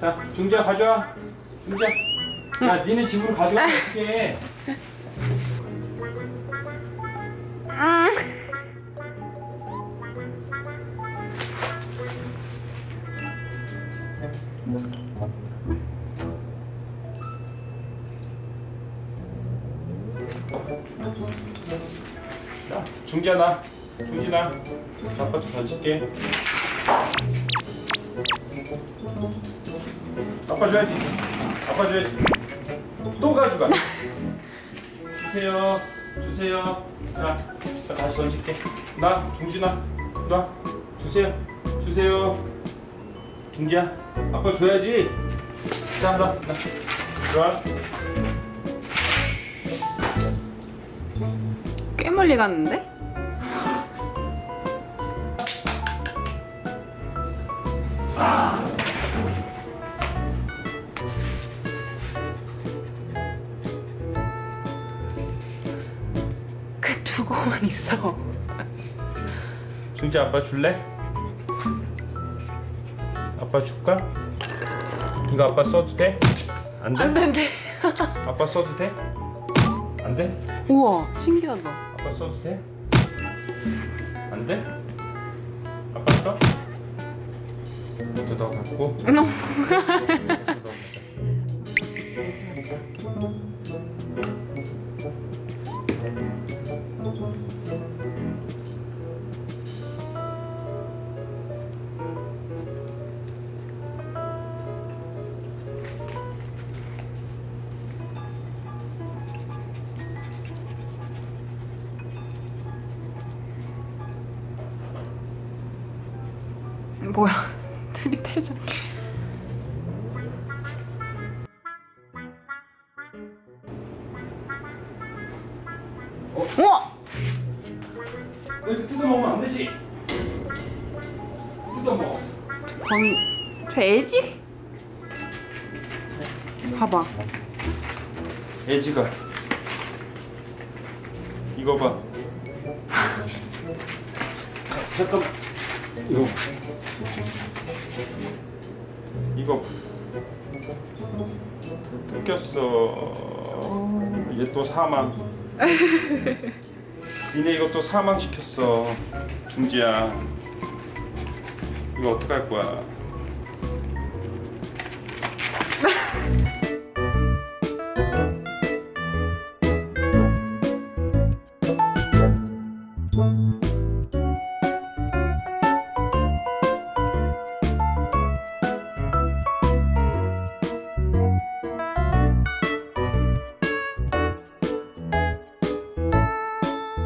자, 중지야 가져와. 중지야. 야, 니네 집으로 가져가면 어떡해. 자, 중지야 나. 중지나. 자, 아빠 좀 던질게. 아빠 줘야지. 아빠 줘야지. 또 가져가. 주세요. 주세요. 자, 자 다시 던질게. 나 중지나. 나 주세요. 주세요. 중지야. 아빠 줘야지. 자, 나, 나. 좋아. 꽤 멀리 갔는데? 두고만 있어. 중지 아빠 줄래? 아빠 줄까? 이거 아빠 써도 돼? 안 돼? 안 된대. 아빠 써도 돼? 안 돼? 우와, 신기하다. 아빠 써도 돼? 안 돼? 아빠 써? 뜯어 갖고 너 뭐야? 둘이 태자. 우와! 이거 뜯어 먹으면 안 되지? 뜯어 먹었어 범인 저 애지? 봐봐. 애지가 이거 봐 잠깐 이거 이거 뜯겼어. 얘 또 사망. 니네 이거 또 사망 시켰어 중지야. 이거 어떡할 거야